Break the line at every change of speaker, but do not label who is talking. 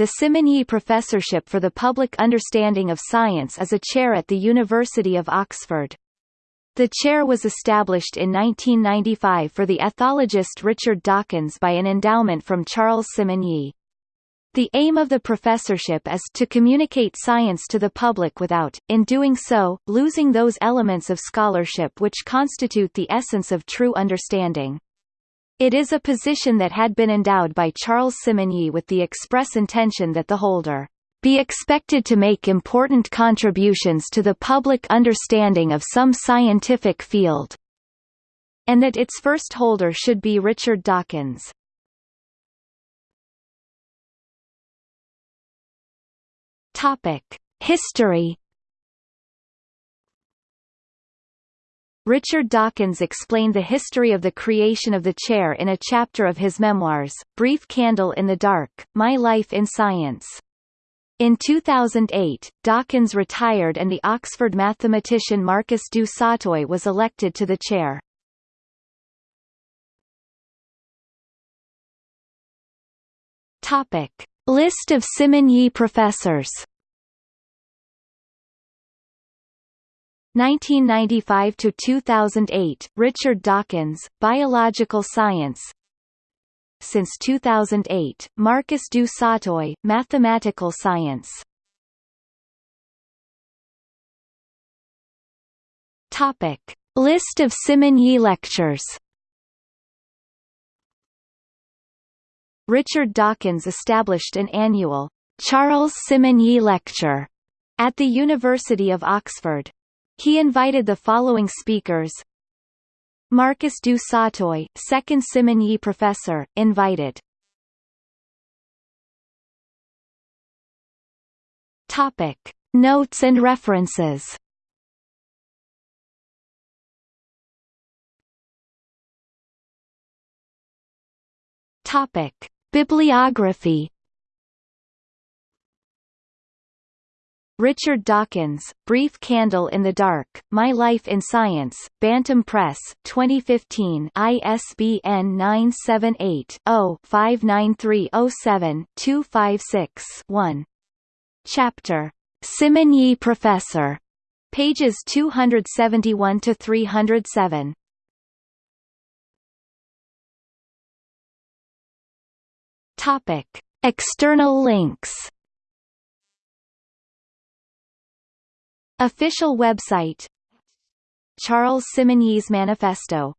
the Simonyi Professorship for the Public Understanding of Science is a chair at the University of Oxford. The chair was established in 1995 for the ethologist Richard Dawkins by an endowment from Charles Simonyi. The aim of the professorship is to communicate science to the public without, in doing so, losing those elements of scholarship which constitute the essence of true understanding. It is a position that had been endowed by Charles Simonyi with the express intention that the holder be expected to make important contributions to the public understanding of some scientific field, and that its first holder should be Richard Dawkins. Topic: History Richard Dawkins explained the history of the creation of the chair in a chapter of his memoirs, Brief Candle in the Dark, My Life in Science. In 2008, Dawkins retired and the Oxford mathematician Marcus du Sautoy was elected to the chair. Topic. List of Simonyi professors 1995 to 2008 Richard Dawkins Biological Science. Since 2008 Marcus du Sautoy Mathematical Science. Topic. List of Simonyi lectures. Richard Dawkins established an annual Charles Simonyi Lecture at the University of Oxford. He invited the following speakers Marcus du Sautoy, second Simonyi professor, invited. Topic. Notes and references Topic. Bibliography Richard Dawkins, Brief Candle in the Dark, My Life in Science, Bantam Press, 2015 ISBN 978-0-59307-256-1. Chapter. Simonyi Professor. Pages 271-307. Topic. External links Official website. Charles Simonyi's Manifesto